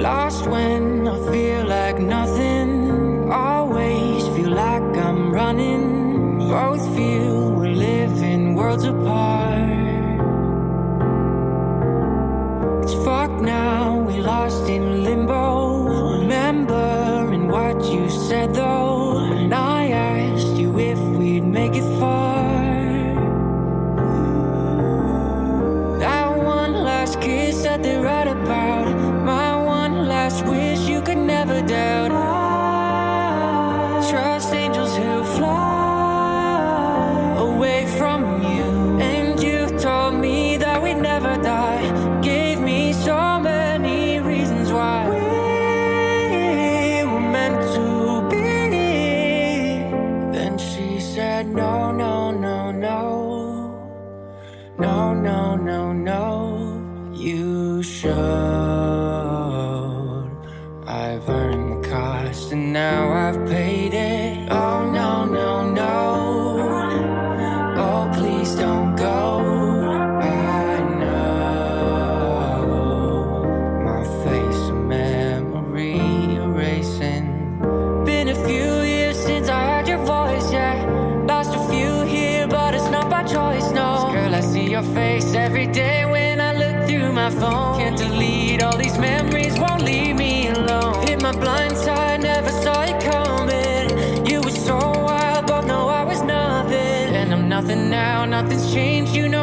Lost when I feel like nothing. Always feel like I'm running. Both feel we're living worlds apart. It's fucked now, we lost in limbo. Remembering what you said though. From you. And you told me that we'd never die. Gave me so many reasons why we were meant to be. Then she said, No, no, no, no. No, no, no, no. You should. I've earned the cost and now I've paid it. Face every day when I look through my phone. Can't delete all these memories, won't leave me alone. Hit my blind side, never saw it coming. You were so wild, but no, I was nothing. And I'm nothing now, nothing's changed. You know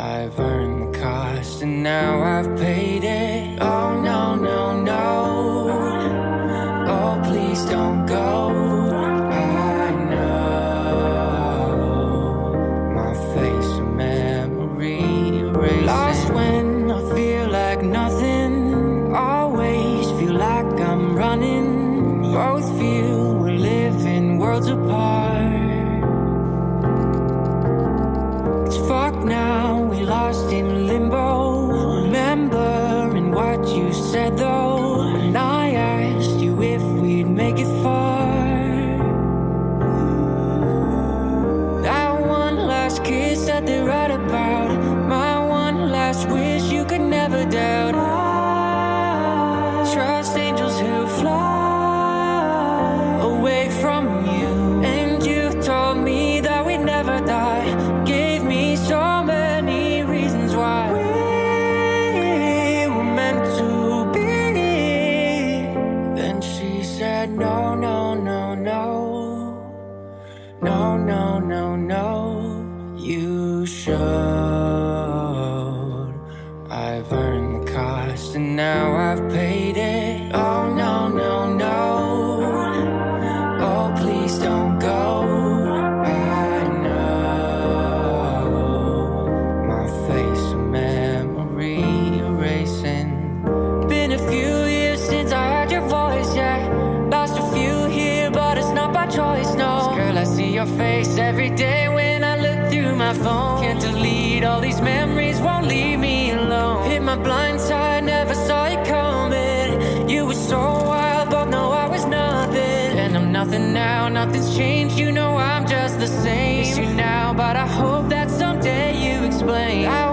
I've earned the cost and now I've paid it. Now I've face every day when I look through my phone. Can't delete all these memories, won't leave me alone. Hit my blind side, never saw it coming. You were so wild, but no, I was nothing. And I'm nothing now, nothing's changed. You know I'm just the same. Miss you now, but I hope that someday you explain. I